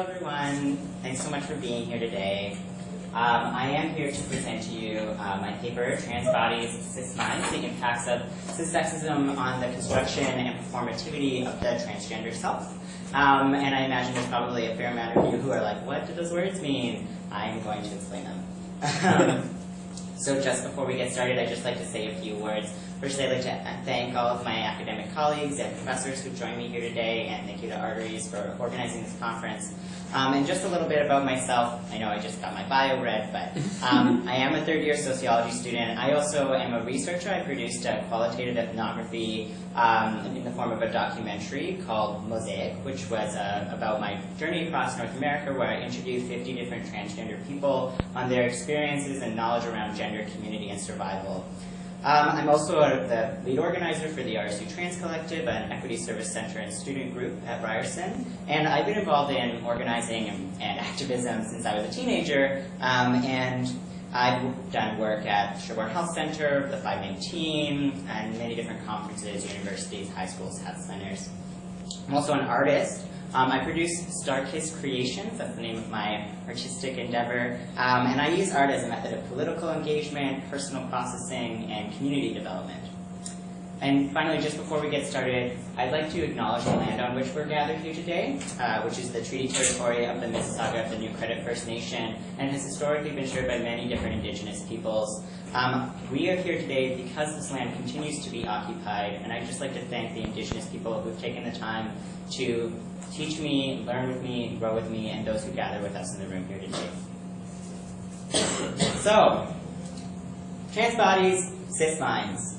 everyone. Thanks so much for being here today. Um, I am here to present to you uh, my paper, Trans Bodies, Cis Minds, the Impacts of Cissexism on the Construction and Performativity of the Transgender Self. Um, and I imagine there's probably a fair amount of you who are like, what do those words mean? I'm going to explain them. So just before we get started, I'd just like to say a few words. First, I'd like to thank all of my academic colleagues and professors who joined me here today, and thank you to Arteries for organizing this conference. Um, and just a little bit about myself. I know I just got my bio read, but um, I am a third year sociology student. I also am a researcher. I produced a qualitative ethnography um, in the form of a documentary called Mosaic, which was uh, about my journey across North America, where I interviewed 50 different transgender people on their experiences and knowledge around gender, community, and survival. Um, I'm also the lead organizer for the RSU Trans Collective, an equity service center and student group at Ryerson. And I've been involved in organizing and, and activism since I was a teenager. Um, and I've done work at Sherbourne Health Center, the 519, and many different conferences, universities, high schools, health centers. I'm also an artist. Um, I produce Starkiss Creations, that's the name of my artistic endeavor, um, and I use art as a method of political engagement, personal processing, and community development. And finally, just before we get started, I'd like to acknowledge the land on which we're gathered here today, uh, which is the treaty territory of the Mississauga of the New Credit First Nation, and has historically been shared by many different indigenous peoples. Um, we are here today because this land continues to be occupied, and I'd just like to thank the indigenous people who've taken the time to teach me, learn with me, grow with me, and those who gather with us in the room here today. So, trans bodies, cis minds.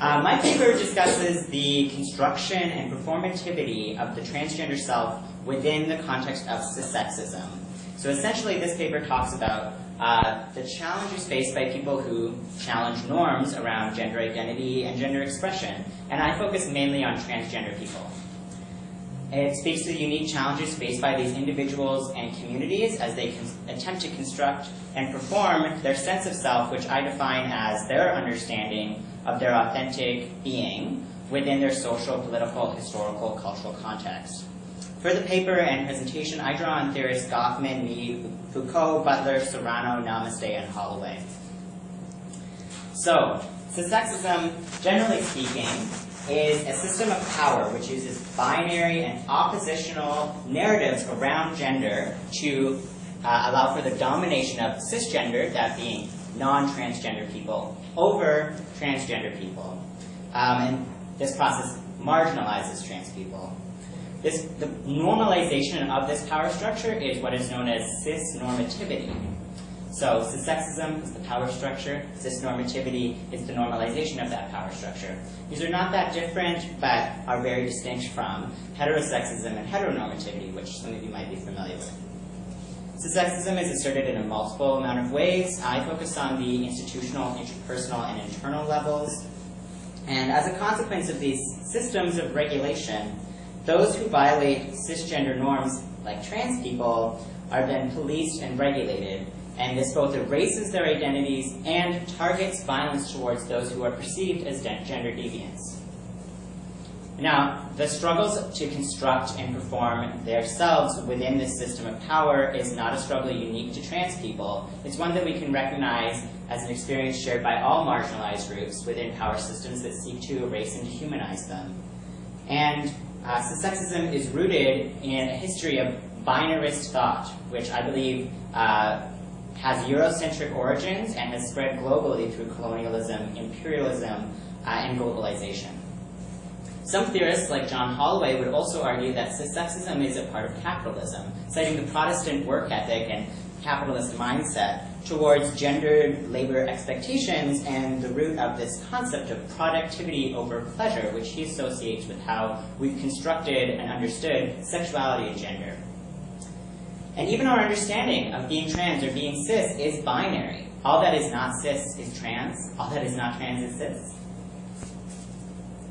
Uh, my paper discusses the construction and performativity of the transgender self within the context of cissexism. So essentially, this paper talks about uh, the challenges faced by people who challenge norms around gender identity and gender expression. And I focus mainly on transgender people. It speaks to the unique challenges faced by these individuals and communities as they attempt to construct and perform their sense of self, which I define as their understanding of their authentic being within their social, political, historical, cultural context. For the paper and presentation, I draw on theorists Goffman, Mead, Foucault, Butler, Serrano, Namaste, and Holloway. So, cissexism, generally speaking, is a system of power which uses binary and oppositional narratives around gender to uh, allow for the domination of cisgender, that being non-transgender people, over transgender people. Um, and this process marginalizes trans people. This, the normalization of this power structure is what is known as cis-normativity. So cissexism is the power structure, cisnormativity is the normalization of that power structure. These are not that different, but are very distinct from heterosexism and heteronormativity, which some of you might be familiar with. Cissexism is asserted in a multiple amount of ways. I focus on the institutional, interpersonal, and internal levels. And as a consequence of these systems of regulation, those who violate cisgender norms, like trans people, are then policed and regulated and this both erases their identities and targets violence towards those who are perceived as gender deviants. Now, the struggles to construct and perform themselves within this system of power is not a struggle unique to trans people. It's one that we can recognize as an experience shared by all marginalized groups within power systems that seek to erase and dehumanize them. And uh, sexism is rooted in a history of binarist thought, which I believe uh, has Eurocentric origins and has spread globally through colonialism, imperialism, uh, and globalization. Some theorists, like John Holloway, would also argue that cissexism is a part of capitalism, citing the Protestant work ethic and capitalist mindset towards gendered labor expectations and the root of this concept of productivity over pleasure, which he associates with how we've constructed and understood sexuality and gender. And even our understanding of being trans or being cis is binary. All that is not cis is trans. All that is not trans is cis.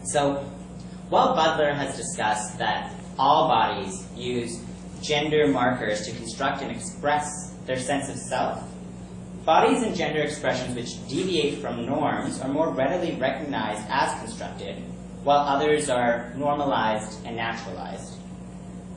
So while Butler has discussed that all bodies use gender markers to construct and express their sense of self, bodies and gender expressions which deviate from norms are more readily recognized as constructed, while others are normalized and naturalized.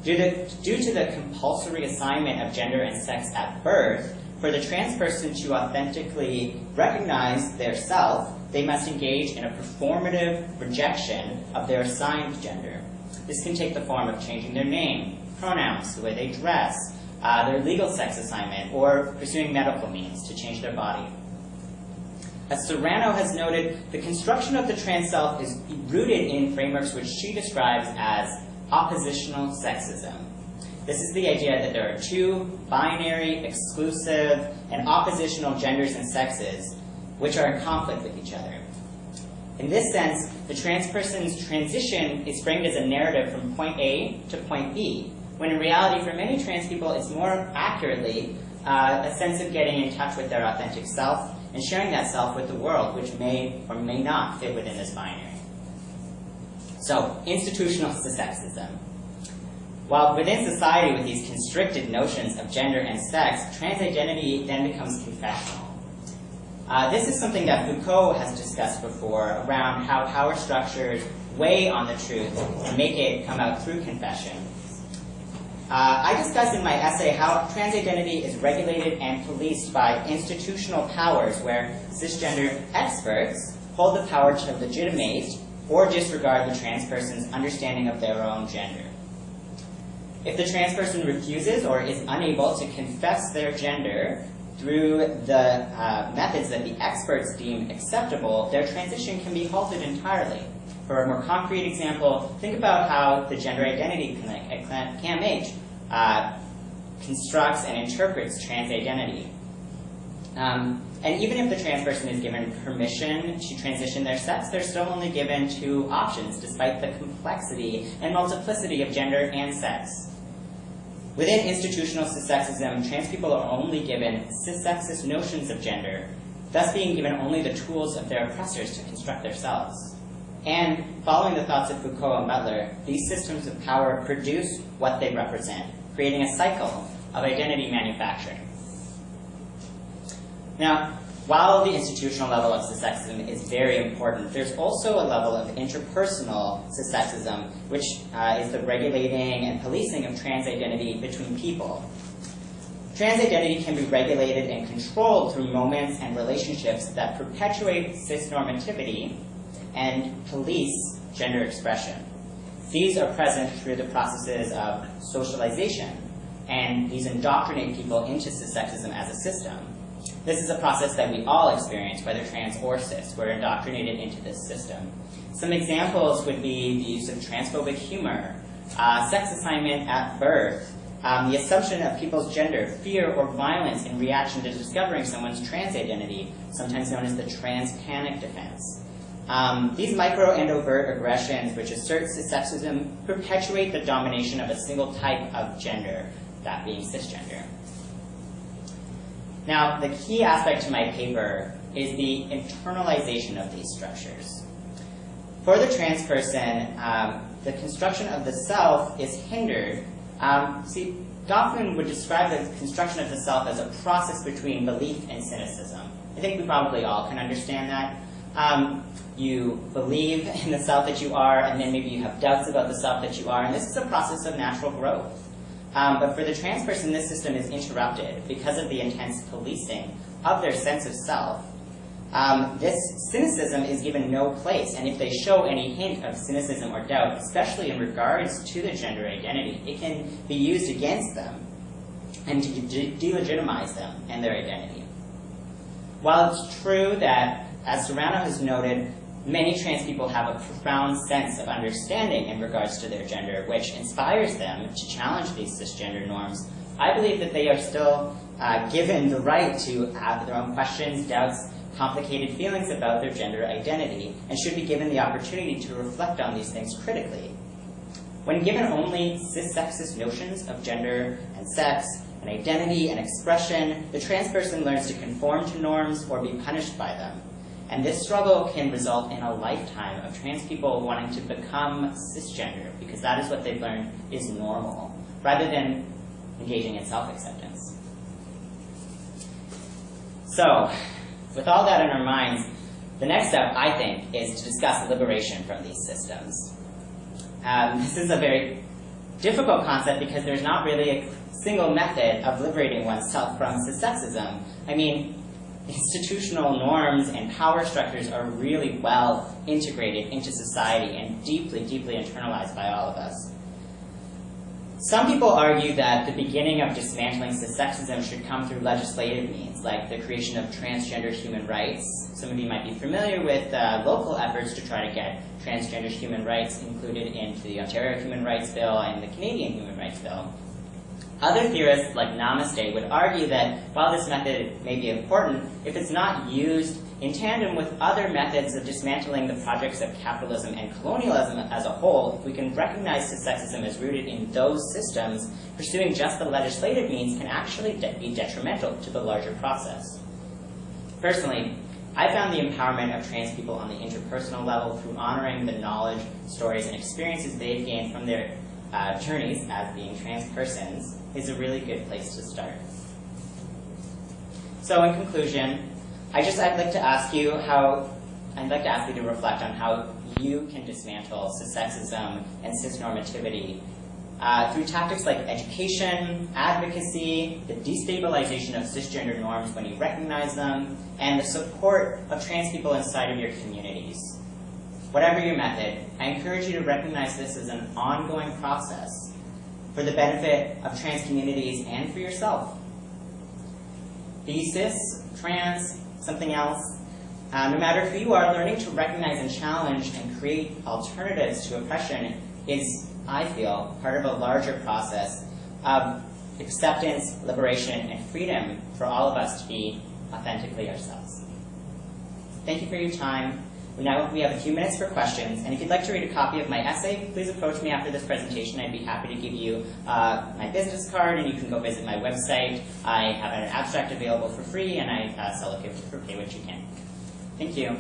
Due to, due to the compulsory assignment of gender and sex at birth, for the trans person to authentically recognize their self, they must engage in a performative rejection of their assigned gender. This can take the form of changing their name, pronouns, the way they dress, uh, their legal sex assignment, or pursuing medical means to change their body. As Serrano has noted, the construction of the trans self is rooted in frameworks which she describes as oppositional sexism. This is the idea that there are two binary, exclusive, and oppositional genders and sexes which are in conflict with each other. In this sense, the trans person's transition is framed as a narrative from point A to point B, when in reality, for many trans people, it's more accurately uh, a sense of getting in touch with their authentic self and sharing that self with the world, which may or may not fit within this binary. So, institutional sexism. While within society with these constricted notions of gender and sex, trans identity then becomes confessional. Uh, this is something that Foucault has discussed before around how power structures weigh on the truth and make it come out through confession. Uh, I discussed in my essay how trans identity is regulated and policed by institutional powers where cisgender experts hold the power to legitimate or disregard the trans person's understanding of their own gender. If the trans person refuses or is unable to confess their gender through the uh, methods that the experts deem acceptable, their transition can be halted entirely. For a more concrete example, think about how the Gender Identity Clinic at CAMH uh, constructs and interprets trans identity. Um, and even if the trans person is given permission to transition their sex, they're still only given two options, despite the complexity and multiplicity of gender and sex. Within institutional cissexism, trans people are only given cissexist notions of gender, thus being given only the tools of their oppressors to construct themselves. And following the thoughts of Foucault and Butler, these systems of power produce what they represent, creating a cycle of identity manufacturing. Now, while the institutional level of cissexism is very important, there's also a level of interpersonal cissexism, which uh, is the regulating and policing of trans identity between people. Trans identity can be regulated and controlled through moments and relationships that perpetuate cisnormativity and police gender expression. These are present through the processes of socialization, and these indoctrinate people into cissexism as a system. This is a process that we all experience, whether trans or cis. We're indoctrinated into this system. Some examples would be the use of transphobic humor, uh, sex assignment at birth, um, the assumption of people's gender, fear, or violence in reaction to discovering someone's trans identity, sometimes known as the trans panic defense. Um, these micro and overt aggressions, which assert cissexism, perpetuate the domination of a single type of gender, that being cisgender. Now, the key aspect to my paper is the internalization of these structures. For the trans person, um, the construction of the self is hindered. Um, see, Goffman would describe the construction of the self as a process between belief and cynicism. I think we probably all can understand that. Um, you believe in the self that you are, and then maybe you have doubts about the self that you are, and this is a process of natural growth. Um, but for the trans person, this system is interrupted because of the intense policing of their sense of self. Um, this cynicism is given no place, and if they show any hint of cynicism or doubt, especially in regards to their gender identity, it can be used against them and to de delegitimize them and their identity. While it's true that, as Serrano has noted, many trans people have a profound sense of understanding in regards to their gender, which inspires them to challenge these cisgender norms. I believe that they are still uh, given the right to have their own questions, doubts, complicated feelings about their gender identity, and should be given the opportunity to reflect on these things critically. When given only cis-sexist notions of gender and sex, and identity and expression, the trans person learns to conform to norms or be punished by them. And this struggle can result in a lifetime of trans people wanting to become cisgender because that is what they've learned is normal, rather than engaging in self-acceptance. So, with all that in our minds, the next step, I think, is to discuss liberation from these systems. Um, this is a very difficult concept because there's not really a single method of liberating oneself from sexism. I mean, institutional norms and power structures are really well integrated into society and deeply, deeply internalized by all of us. Some people argue that the beginning of dismantling sexism should come through legislative means, like the creation of transgender human rights. Some of you might be familiar with uh, local efforts to try to get transgender human rights included into the Ontario Human Rights Bill and the Canadian Human Rights Bill. Other theorists, like Namaste, would argue that while this method may be important, if it's not used in tandem with other methods of dismantling the projects of capitalism and colonialism as a whole, if we can recognize sexism is rooted in those systems, pursuing just the legislative means can actually de be detrimental to the larger process. Personally, I found the empowerment of trans people on the interpersonal level through honoring the knowledge, stories, and experiences they've gained from their uh, journeys as being trans persons is a really good place to start. So in conclusion, I just I'd like to ask you how I'd like to ask you to reflect on how you can dismantle cissexism and cisnormativity uh, through tactics like education, advocacy, the destabilization of cisgender norms when you recognize them, and the support of trans people inside of your communities. Whatever your method, I encourage you to recognize this as an ongoing process for the benefit of trans communities and for yourself. Be cis, trans, something else, uh, no matter who you are, learning to recognize and challenge and create alternatives to oppression is, I feel, part of a larger process of acceptance, liberation, and freedom for all of us to be authentically ourselves. Thank you for your time. Now we have a few minutes for questions, and if you'd like to read a copy of my essay, please approach me after this presentation. I'd be happy to give you uh, my business card, and you can go visit my website. I have an abstract available for free, and I uh, sell it for pay what you can. Thank you.